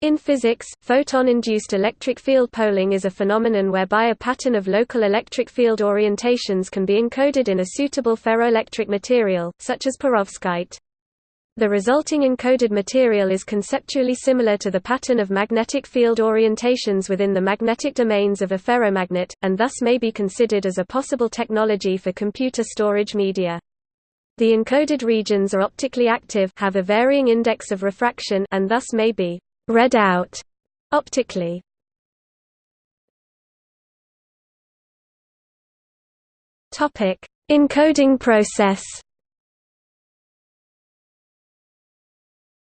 In physics, photon-induced electric field poling is a phenomenon whereby a pattern of local electric field orientations can be encoded in a suitable ferroelectric material, such as perovskite. The resulting encoded material is conceptually similar to the pattern of magnetic field orientations within the magnetic domains of a ferromagnet, and thus may be considered as a possible technology for computer storage media. The encoded regions are optically active have a varying index of refraction and thus may be read out optically. Topic: Encoding process.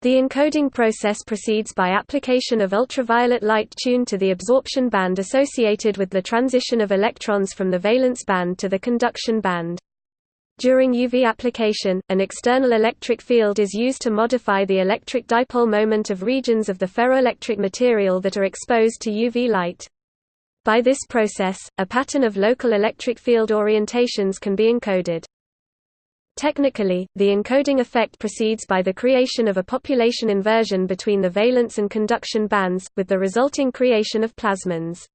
The encoding process proceeds by application of ultraviolet light tuned to the absorption band associated with the transition of electrons from the valence band to the conduction band. During UV application, an external electric field is used to modify the electric dipole moment of regions of the ferroelectric material that are exposed to UV light. By this process, a pattern of local electric field orientations can be encoded. Technically, the encoding effect proceeds by the creation of a population inversion between the valence and conduction bands, with the resulting creation of plasmons.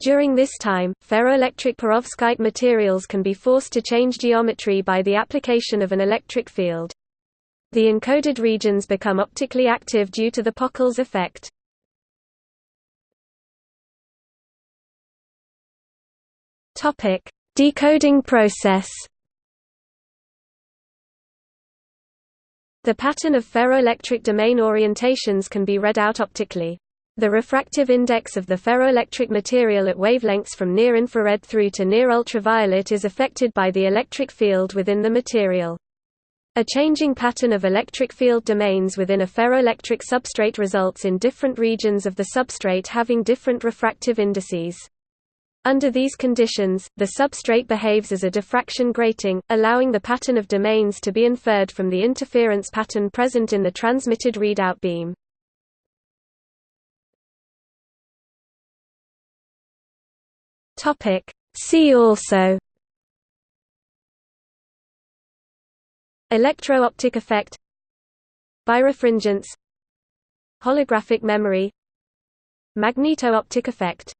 During this time, ferroelectric perovskite materials can be forced to change geometry by the application of an electric field. The encoded regions become optically active due to the Pockels effect. Decoding process. The pattern of ferroelectric domain orientations can be read out optically. The refractive index of the ferroelectric material at wavelengths from near-infrared through to near-ultraviolet is affected by the electric field within the material. A changing pattern of electric field domains within a ferroelectric substrate results in different regions of the substrate having different refractive indices. Under these conditions, the substrate behaves as a diffraction grating, allowing the pattern of domains to be inferred from the interference pattern present in the transmitted readout beam. Topic. See also. Electro-optic effect. Birefringence. Holographic memory. Magneto-optic effect